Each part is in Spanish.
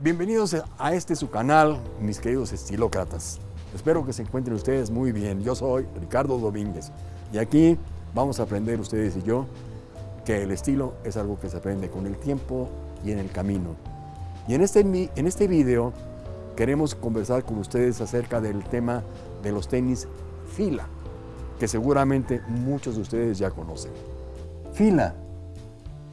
Bienvenidos a este su canal, mis queridos estilócratas. Espero que se encuentren ustedes muy bien. Yo soy Ricardo Domínguez y aquí vamos a aprender ustedes y yo que el estilo es algo que se aprende con el tiempo y en el camino. Y en este, en este video queremos conversar con ustedes acerca del tema de los tenis Fila, que seguramente muchos de ustedes ya conocen. Fila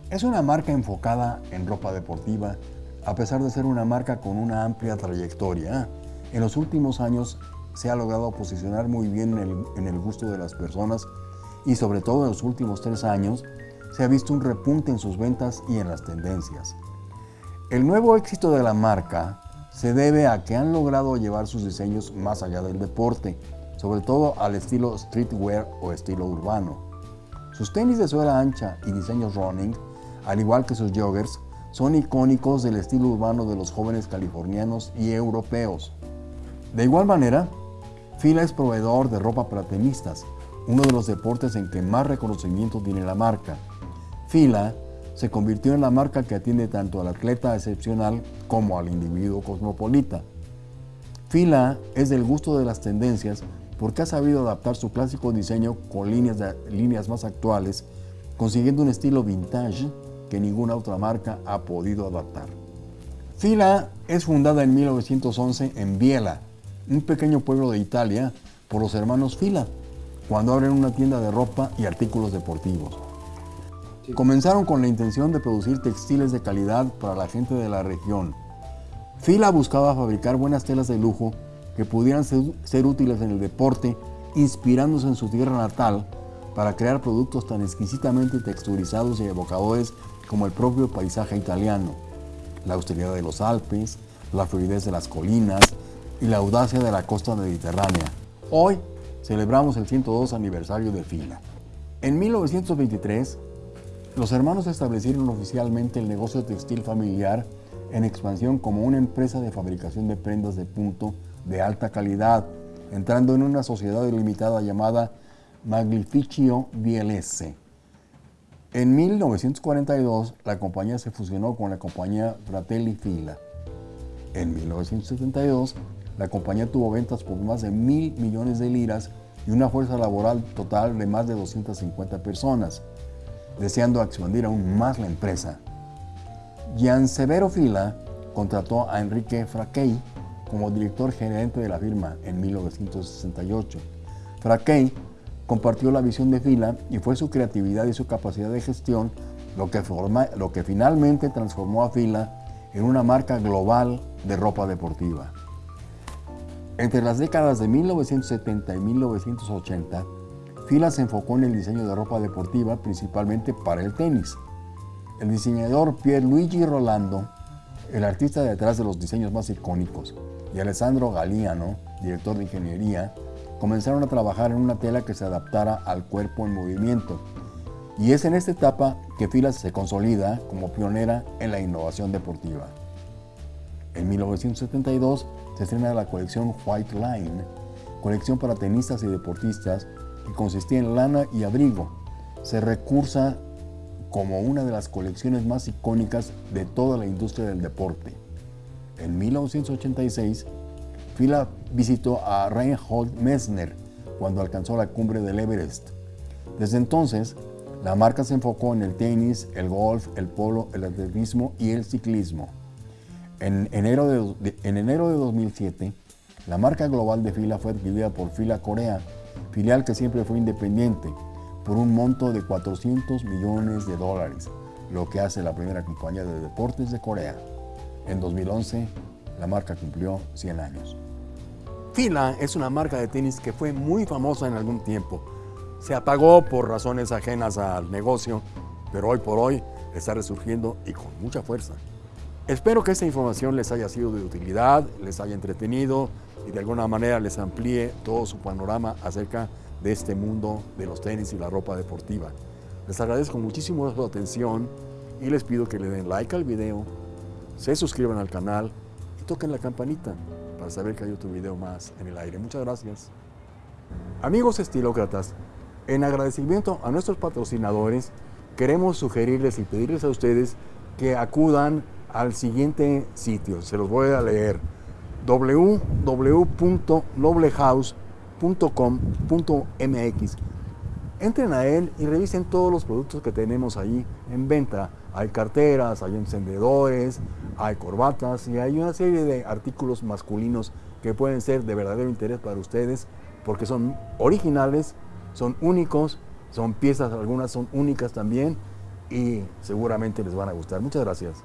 es una marca enfocada en ropa deportiva a pesar de ser una marca con una amplia trayectoria, en los últimos años se ha logrado posicionar muy bien en el, gusto de las personas y sobre todo en los últimos tres años se ha visto un repunte en sus ventas y en las tendencias. El nuevo éxito de la marca se debe a que han logrado llevar sus diseños más allá del deporte, sobre todo al estilo streetwear o estilo urbano. Sus tenis de suela ancha y diseños running, al igual que sus joggers, son icónicos del estilo urbano de los jóvenes californianos y europeos. De igual manera, Fila es proveedor de ropa para tenistas, uno de los deportes en que más reconocimiento tiene la marca. Fila se convirtió en la marca que atiende tanto al atleta excepcional como al individuo cosmopolita. Fila es del gusto de las tendencias porque ha sabido adaptar su clásico diseño con líneas, líneas más actuales, consiguiendo un estilo vintage que ninguna otra marca ha podido adaptar. Fila es fundada en 1911 en Biela, un pequeño pueblo de Italia, por los hermanos Fila, cuando abren una tienda de ropa y artículos deportivos. Comenzaron con la intención de producir textiles de calidad para la gente de la región. Fila buscaba fabricar buenas telas de lujo que pudieran ser, ser útiles en el deporte, inspirándose en su tierra natal para crear productos tan exquisitamente texturizados y evocadores como el propio paisaje italiano, la austeridad de los Alpes, la fluidez de las colinas y la audacia de la costa mediterránea. Hoy celebramos el 102 aniversario de Fila. En 1923, los hermanos establecieron oficialmente el negocio textil familiar en expansión como una empresa de fabricación de prendas de punto de alta calidad, entrando en una sociedad limitada llamada Maglificio DLS. En 1942, la compañía se fusionó con la compañía Fratelli Fila. En 1972, la compañía tuvo ventas por más de mil millones de liras y una fuerza laboral total de más de 250 personas, deseando expandir aún más la empresa. Gian Severo Fila contrató a Enrique Fraquei como director gerente de la firma en 1968. Fraquei compartió la visión de Fila y fue su creatividad y su capacidad de gestión lo que, forma, lo que finalmente transformó a Fila en una marca global de ropa deportiva. Entre las décadas de 1970 y 1980, Fila se enfocó en el diseño de ropa deportiva principalmente para el tenis. El diseñador Pierluigi Rolando, el artista detrás de los diseños más icónicos, y Alessandro Galiano, director de ingeniería, comenzaron a trabajar en una tela que se adaptara al cuerpo en movimiento. Y es en esta etapa que Fila se consolida como pionera en la innovación deportiva. En 1972 se estrena la colección White Line, colección para tenistas y deportistas que consistía en lana y abrigo. Se recursa como una de las colecciones más icónicas de toda la industria del deporte. En 1986 Fila visitó a Reinhold Messner cuando alcanzó la cumbre del Everest. Desde entonces, la marca se enfocó en el tenis, el golf, el polo, el atletismo y el ciclismo. En enero de, en enero de 2007, la marca global de Fila fue adquirida por Fila Corea, filial que siempre fue independiente, por un monto de 400 millones de dólares, lo que hace la primera compañía de deportes de Corea. En 2011, la marca cumplió 100 años. Fila es una marca de tenis que fue muy famosa en algún tiempo. Se apagó por razones ajenas al negocio, pero hoy por hoy está resurgiendo y con mucha fuerza. Espero que esta información les haya sido de utilidad, les haya entretenido y de alguna manera les amplíe todo su panorama acerca de este mundo de los tenis y la ropa deportiva. Les agradezco muchísimo su atención y les pido que le den like al video, se suscriban al canal y toquen la campanita para saber que hay otro video más en el aire. Muchas gracias. Amigos estilócratas, en agradecimiento a nuestros patrocinadores, queremos sugerirles y pedirles a ustedes que acudan al siguiente sitio. Se los voy a leer. www.noblehouse.com.mx Entren a él y revisen todos los productos que tenemos ahí en venta. Hay carteras, hay encendedores, hay corbatas y hay una serie de artículos masculinos que pueden ser de verdadero interés para ustedes porque son originales, son únicos, son piezas, algunas son únicas también y seguramente les van a gustar. Muchas gracias.